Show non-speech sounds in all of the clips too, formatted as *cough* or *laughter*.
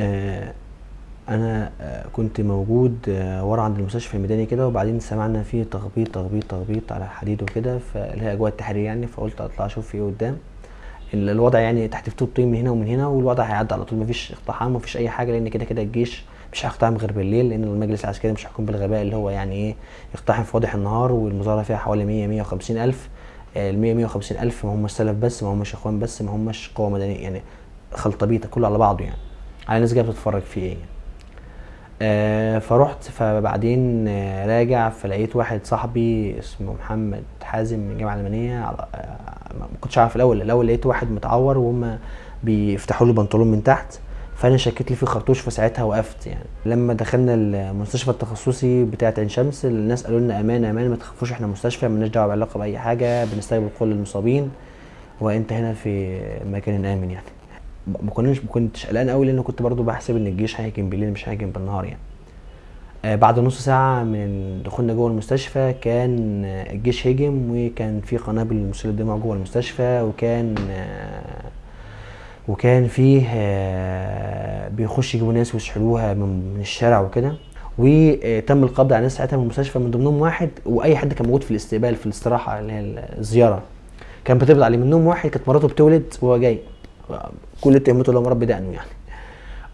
آه، أنا آه، كنت موجود آه، ورا عند المستشفى الميداني كده وبعدين سمعنا فيه تخبيط تخبيط تخبيط على الحديد وكده فاللي هي أجواء التحرير يعني فقلت أطلع أشوف في إيه قدام. ال- الوضع يعني تحت طين من هنا ومن هنا والوضع هيعدي على طول مفيش اقتحام مفيش أي حاجة لأن كده كده الجيش مش هيقتحم غير بالليل لأن المجلس العسكري مش هيكون بالغباء اللي هو يعني إيه يقتحم في واضح النهار والمظاهره فيها حوالي 100 150 ألف. ال 100 150 ألف ما هماش سلف بس ما هماش إخوان بس ما هماش قوة مدنية يعني خلطبيطه كله على بعضه يعني. على ناس جاية بتتفرج فيه إيه. آه فرحت فبعدين آه راجع فلقيت واحد صاحبي اسمه محمد حازم من الجامعة الألمانية آه ما كنتش عارف الأول الأول لقيت واحد متعور وهم بيفتحوا له البنطلون من تحت فأنا شكيت لي في خرطوش فساعتها وقفت يعني لما دخلنا المستشفى التخصصي بتاعه عين شمس الناس قالوا لنا أمان أمان ما تخافوش إحنا مستشفى مالناش دعوة بعلاقة بأي حاجة بنستقبل كل المصابين وأنت هنا في مكان آمن يعني ما كناش ما كنتش قلقان قوي لأن كنت برضو بحسب إن الجيش هيهاجم بالليل مش هيهاجم بالنهار يعني. آه، بعد نص ساعة من دخولنا جوه المستشفى كان آه، الجيش هجم وكان في قنابل مسيلة دموع جوه المستشفى وكان آه، وكان فيه آه، بيخش يجيبوا ناس ويسحلوها من من الشارع وكده. وتم القبض على ناس ساعتها من المستشفى من ضمنهم واحد وأي حد كان موجود في الاستقبال في الاستراحة اللي هي الزيارة. كان بتقبض عليه. منهم واحد كانت مراته بتولد وهو جاي. كل اللي هو مربي دقنه يعني.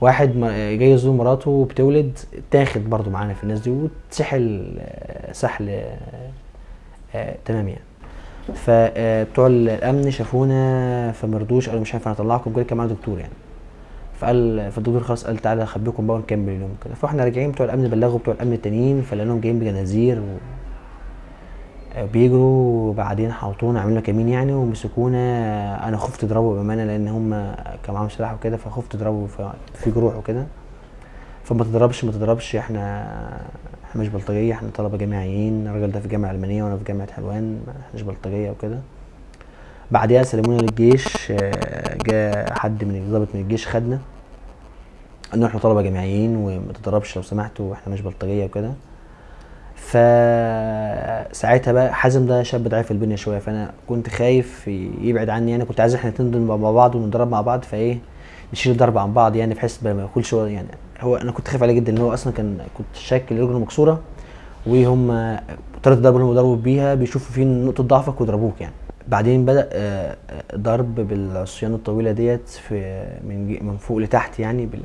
واحد جاي يزور مراته وبتولد تاخد برضو معانا في الناس دي وتسحل آه، سحل آه، آه، تمام يعني. فبتوع الأمن شافونا فمرضوش قالوا مش هينفع نطلعكم كده كان معانا دكتور يعني. فقال فالدكتور خلاص قال تعالى اخبيكم بقى ونكمل اليوم كده. فاحنا راجعين بتوع الأمن بلغوا بتوع الأمن التانيين فلقيناهم جايين بجنازير. بيجروا وبعدين حوطونا عملنا كمين يعني ومسكونا. أنا خفت أضربه بأمانة لأن هم كان معاهم سلاح وكده فخفت أضربه في جروح وكده. فما تضربش ما تضربش. إحنا إحنا مش بلطجية إحنا طلبة جامعيين. الراجل ده في جامعة ألمانية وأنا في جامعة حلوان ما إحناش بلطجية وكده. بعدها سلمونا للجيش. جاء حد من ضابط من الجيش خدنا. قال إحنا طلبة جامعيين وما تضربش لو سمحتوا وإحنا مش بلطجية وكده. فساعتها بقى حازم ده شاب ضعيف البنية شوية فأنا كنت خايف يبعد عني. أنا كنت عايز إحنا الاتنين نضرب مع بعض ونضرب مع بعض فإيه نشيل الضرب عن بعض يعني بحيث ما هو يعني. هو أنا كنت خايف عليه جدا إن هو أصلا كان كنت شاك ان رجله مكسورة وهم طريقه الضرب اللي هم ضربوا بيها بيشوفوا فين نقطة ضعفك ويضربوك يعني. بعدين بدأ آه، آه، ضرب بالعصيان الطويلة ديت في من من فوق لتحت يعني بال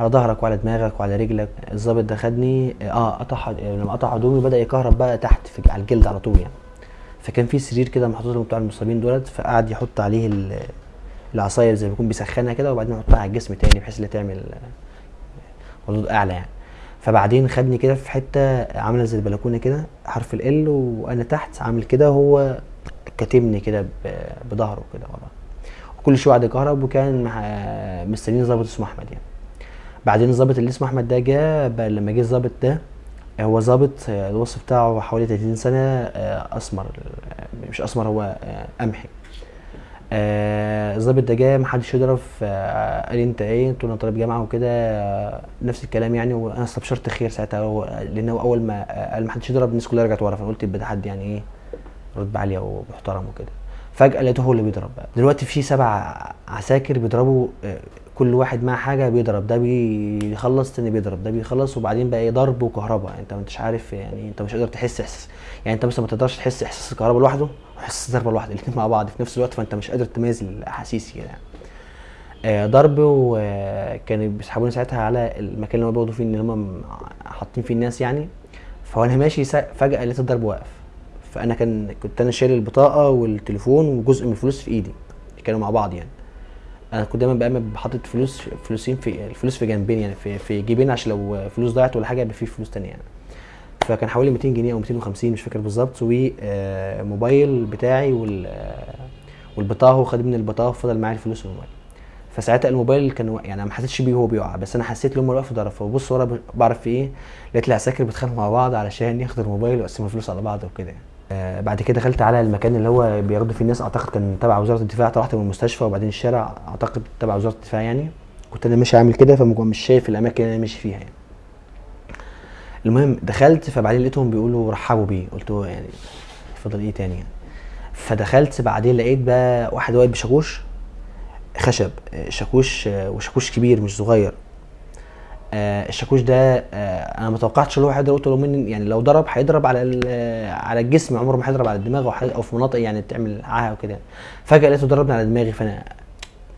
على ظهرك وعلى دماغك وعلى رجلك. الظابط ده خدني آه قطع حد- لما قطع هدومي بدا يكهرب بقى تحت في على الجلد على طول يعني. فكان في سرير كده محطوط بتوع المصابين دولت فقعد يحط عليه ال- العصايه زي ما يكون بيسخنها كده وبعدين يحطها على الجسم تاني بحيث إنها تعمل آه، ردود أعلى يعني. فبعدين خدني كده في حتة عاملة زي البلكونة كده حرف ال وأنا تحت عامل كده هو كاتمني كده بظهره كده ورا. وكل شوية قعد يكهرب وكان مع- مستنيين ظابط اسمه أحمد يعني. بعدين الظابط اللي اسمه أحمد ده جه لما جه الظابط ده هو ظابط آه، الوصف بتاعه حوالي 30 سنة آه، أسمر آه، مش أسمر هو قمحي. الظابط ده جه محدش آه، قال أنت إيه؟ قلت له أنا طالب جامعة وكده نفس الكلام يعني وأنا استبشرت خير ساعتها هو لأن هو أول ما قال محدش يضرب الناس كلها رجعت ورا فأنا قلت يبقى ده حد يعني إيه رتبه عاليه ومحترم وكده. فجأة لقيته هو اللي بيضرب بقى. دلوقتي في سبع عساكر بيضربوا كل واحد معاه حاجة بيضرب ده بيخلص تاني بيضرب ده بيخلص وبعدين بقى إيه ضرب وكهرباء. انت ما انتش عارف يعني انت مش قادر تحس إحساس يعني انت مثلا ما تقدرش تحس إحساس الكهرباء لوحده واحساس الضربة لوحده الاثنين مع بعض في نفس الوقت فانت مش قادر تميز الأحاسيس كده يعني. آه، ضرب وكانوا بيسحبوني ساعتها على المكان اللي هم بياخدوا فيه اللي هم حاطين فيه الناس يعني. فوانا ماشي فجأة لقيت الضرب واقف فأنا كان كنت أنا شايل البطاقة والتليفون وجزء من الفلوس في إيدي كانوا مع بعض يعني. أنا كنت دايما بقى حاطط فلوس فلوسين في الفلوس في جنبين يعني في في جيبين عشان لو فلوس ضاعت ولا حاجة يبقى في فلوس تانية يعني فكان حوالي 200 جنيه أو 250 مش فاكر بالظبط وموبايل بتاعي وال آه، والبطاقة هو خد من البطاقة وفضل معايا الفلوس والموبايل فساعتها الموبايل كان يعني ما حسيتش بيه وهو بيقع بس أنا حسيت هم واقف ضرب فببص ورا بعرف في إيه لقيت العساكر بيتخانقوا مع بعض علشان ياخدوا الموبايل ويقسموا الفلوس على بعض وكده يعني. آه بعد كده دخلت على المكان اللي هو بياخدوا فيه الناس أعتقد كان تبع وزارة الدفاع طلعت من المستشفى وبعدين الشارع أعتقد تبع وزارة الدفاع يعني. كنت أنا ماشي عامل كده فمش شايف الأماكن اللي أنا ماشي فيها يعني. المهم دخلت فبعدين لقيتهم بيقولوا رحبوا بيه. قلت له يعني فضل إيه تاني يعني؟ فدخلت بعدين لقيت بقى واحد واقف بشاكوش خشب آه، شاكوش آه، وشاكوش كبير مش صغير. آه، الشاكوش ده آه، أنا ما توقعتش إن هو هيضرب قلت له يعني لو ضرب هيضرب على على الجسم عمره ما هيضرب على الدماغ أو أو في مناطق يعني بتعمل عاهة وكده. فجأة لقيته ضربني على دماغي فأنا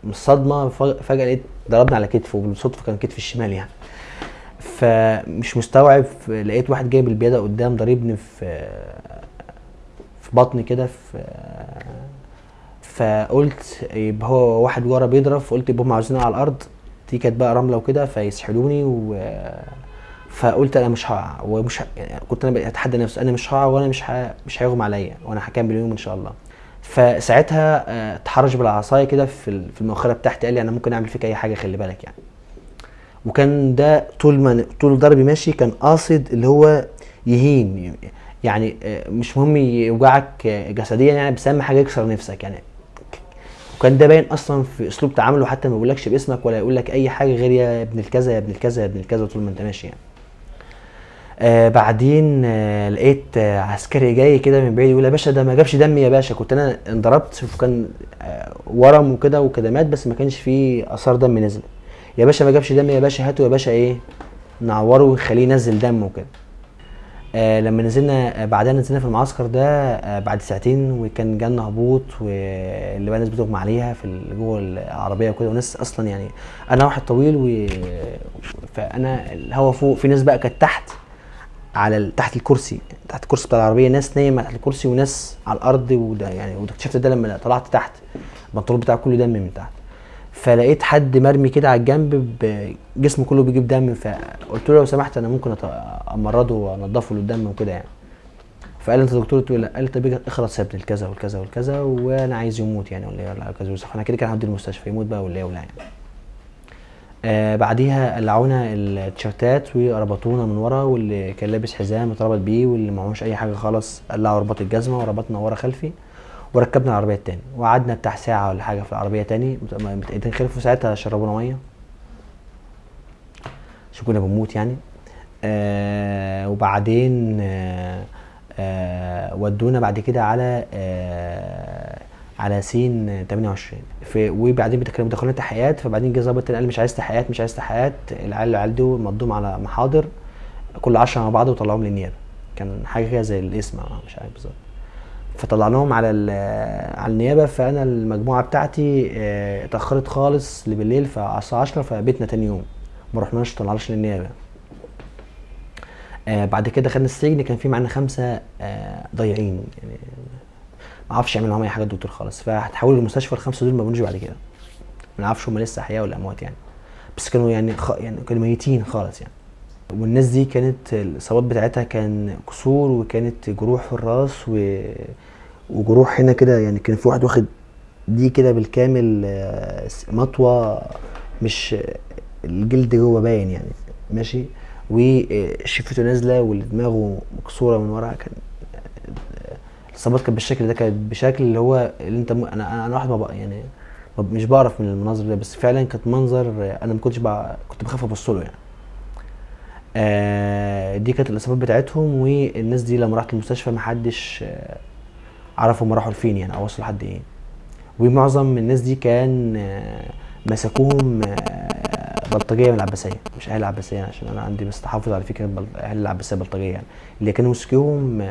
من الصدمه فجأة لقيت ضربني على كتفه وبالصدفة كان كتفي الشمال يعني. فمش مستوعب لقيت واحد جايب البياده قدام ضاربني في في بطني كده في فقلت يبقى هو واحد ورا بيضرب فقلت يبقى هم عاوزيني على الأرض. دي كانت بقى رملة وكده فيسحلوني و فقلت أنا مش هقع ومش. يعني كنت أنا اتحدى نفسي أنا مش هقع وأنا مش ه... مش هيغمى عليا وأنا هكمل اليوم إن شاء الله فساعتها آه، اتحرش بالعصاية كده في في المؤخرة بتاعتي قال لي أنا ممكن أعمل فيك أي حاجة خلي بالك يعني وكان ده طول ما طول ضربي ماشي كان قاصد اللي هو يهين يعني آه، مش مهم يوجعك جسديا يعني بس أهم حاجة يكسر نفسك يعني وكان ده باين أصلا في أسلوب تعامله حتى ما يقولكش باسمك ولا يقول لك أي حاجة غير يا ابن الكذا يا ابن الكذا يا ابن الكذا طول ما أنت ماشي يعني. آه بعدين آه لقيت آه عسكري جاي كده من بعيد يقول يا باشا ده ما جابش دم يا باشا. كنت أنا انضربت وكان آه ورم وكده وكدمات بس ما كانش فيه آثار دم نزل يا باشا ما جابش دم يا باشا هاته يا باشا إيه نعوره ونخليه ينزل دم وكده. آه لما نزلنا آه بعدها نزلنا في المعسكر ده آه بعد ساعتين وكان جالنا هبوط واللي بقى ناس بتغمى عليها في جوه العربية وكده وناس أصلا يعني أنا واحد طويل و فأنا الهوا فوق في ناس بقى كانت تحت على تحت الكرسي تحت الكرسي بتاع العربية ناس نايمة تحت الكرسي وناس على الأرض وده يعني وده اكتشفت ده لما طلعت تحت البنطلون بتاعه كله دم من تحت. فلقيت حد مرمي كده على الجنب جسمه كله بيجيب دم فقلت له لو سمحت أنا ممكن أمرضه وأنضفه له الدم وكده يعني. فقال لي أنت دكتور؟ له لا. قال طب اخلص يا ابن الكذا والكذا والكذا وأنا عايز يموت يعني ولا ولا كذا وصح أنا كده كده هودي المستشفى يموت بقى ولا ولا يعني. آه بعديها قلعونا التيشيرتات وربطونا من ورا واللي كان لابس حزام اتربط بيه واللي معهوش أي حاجة خالص قلعوا رباط الجزمة وربطنا ورا خلفي. وركبنا العربية التاني. وقعدنا بتاع ساعة ولا حاجة في العربية تاني. متأيدين خلفوا ساعتها شربونا مية. عشان كنا بنموت يعني. آه وبعدين آه آه ودونا بعد كده على آه على سين 28 في وبعدين كانوا بيدخلونا تحقيقات فبعدين جه ظابط تاني قال مش عايز تحقيقات مش عايز تحقيقات. العيال العيال دول مضوم على محاضر. كل 10 مع بعض وطلعوهم للنيابة. كان حاجة كده زي الاسم مش عارف بالظبط. فطلعناهم على على النيابة فأنا المجموعة بتاعتي آه، اتأخرت خالص لبالليل فعلى الساعة 10 فبيتنا تاني يوم. ما رحناش طلعناش للنيابة. آه بعد كده خدنا السجن كان في معانا خمسة آه ضايعين. يعني ما أعرفش يعمل معاهم أي حاجة الدكتور خالص. فهتحولوا المستشفى الخمسة دول ما بنجوا بعد كده. ما نعرفش هم لسه أحياء ولا أموات يعني. بس كانوا يعني خ... يعني كانوا ميتين خالص يعني. والناس دي كانت الاصابات بتاعتها كان كسور وكانت جروح في الراس و... وجروح هنا كده يعني كان في واحد واخد دي كده بالكامل آه، مطوة مش الجلد جوه باين يعني ماشي؟ وشفته نازلة ودماغه مكسورة من ورا كان الاصابات كانت بالشكل ده كانت بشكل اللي هو اللي انت م... أنا أنا واحد ما بقى يعني مش بعرف من المناظر ده بس فعلا كانت منظر أنا ما كنتش بقى كنت بخاف ابص له يعني. آه دي كانت الإصابات بتاعتهم والناس دي لما راحت المستشفى محدش آه هم راحوا لفين يعني أو وصلوا لحد إيه. ومعظم الناس دي كان آه مسكوهم آه بلطجية من العباسية مش أهل العباسية عشان أنا عندي بس تحفظ على فكرة أهل العباسية بلطجية يعني. اللي كانوا مسكوهم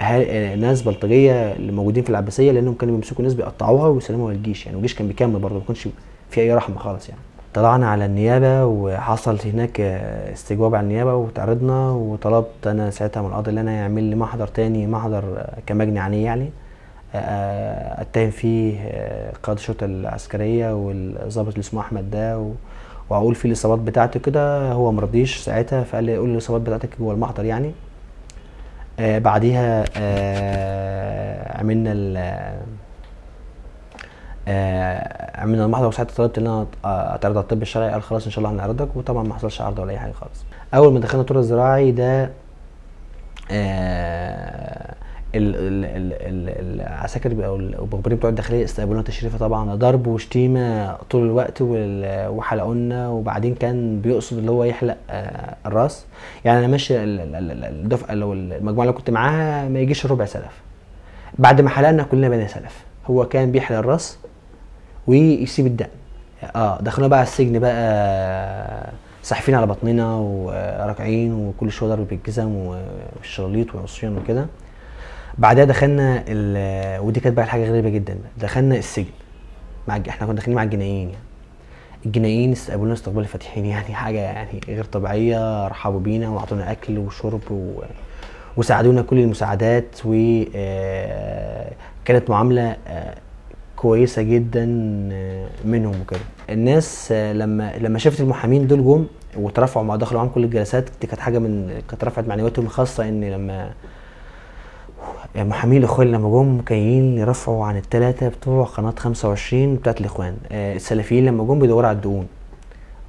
أهل ناس بلطجية اللي موجودين في العباسية لأنهم كانوا بيمسكوا ناس بيقطعوها ويسلموها للجيش يعني. والجيش كان بيكمل برضه ما كانش في أي رحمة خالص يعني. طلعنا على النيابة وحصل هناك آه، استجواب على النيابة وتعرضنا وطلبت أنا ساعتها من القاضي إن أنا يعمل لي محضر تاني محضر آه، كمجني عليه يعني آه، أتهم فيه آه، قائد الشرطة العسكرية والضابط اللي اسمه أحمد ده و- وأقول فيه الإصابات بتاعته كده هو مرضيش ساعتها فقال لي قول لي الإصابات بتاعتك جوه المحضر يعني. آه بعديها آه عملنا آه عملنا المحضر وساعتها طلبت إن أنا اتعرض على الطب الشرعي قال خلاص إن شاء الله هنعرضك وطبعا ما حصلش عرض ولا أي حاجة خالص. أول ما دخلنا الطور الزراعي ده آه ال- ال- ال- ال- العساكر أو المخبرين بتوع الداخلية استقبلونا تشريفة طبعا ضرب وشتيمة طول الوقت وحلقونا وبعدين كان بيقصد اللي هو يحلق آه، الرأس. يعني أنا ماشي ال- ال- ال- الدفعة لو المجموعة اللي كنت معاها ما يجيش ربع سلف. بعد ما حلقنا كلنا بقينا سلف. هو كان بيحلق الرأس ويسيب الدقن آه دخلونا بقى على السجن بقى ساحفين على بطننا وراكعين وكل شوية ضرب بالجزم والشراليط والعصيان وكده. بعدها دخلنا ال- ودي كانت بقى حاجة غريبة جدا. دخلنا السجن. مع إحنا كنا داخلين مع الجنائيين يعني. الجنائيين استقبلونا استقبال الفاتحين *laughs* يعني حاجة يعني غير طبيعية رحبوا بينا وأعطونا أكل وشرب و... وساعدونا كل المساعدات وكانت معاملة آه، كويسة جدا آه، منهم وكده. الناس آه، لما لما شافت المحامين دول جم وترفعوا مع دخلوا معاهم كل الجلسات دي كانت حاجة من كانت رفعت معنوياتهم الخاصه إن لما محامين الإخوان لما جم جايين يرفعوا عن الثلاثه بتوع قناة 25 بتاعت الإخوان. آه، السلفيين لما جم بيدوروا على الدقون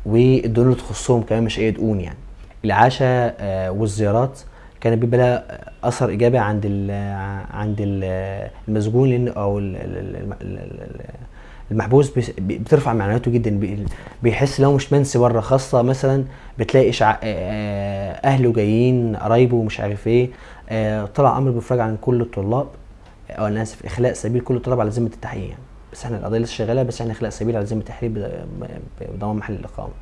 والدقون اللي تخصهم كمان مش أي دقون يعني. العشاء والزيارات كانت بيبقى لها أثر إيجابي عند ال عند ال المسجون لأن أو ال- ال- ال- ال- ال- المحبوس بترفع معنوياته جدا بي- بيحس لو مش منسي بره خاصة مثلا بتلاقي آه، أهله جايين قرايبه ومش عارف إيه طلع أمر بافراج عن كل الطلاب أو أنا آسف إخلاء سبيل كل الطلاب على ذمة التحقيق يعني. بس إحنا القضية لسه شغالة بس إحنا إخلاء سبيل على ذمة التحقيق بضمان محل الإقامة.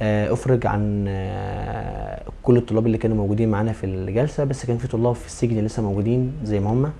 أفرج عن آه، كل الطلاب اللي كانوا موجودين معانا في الجلسة بس كان في طلاب في السجن لسه موجودين زي ما هم.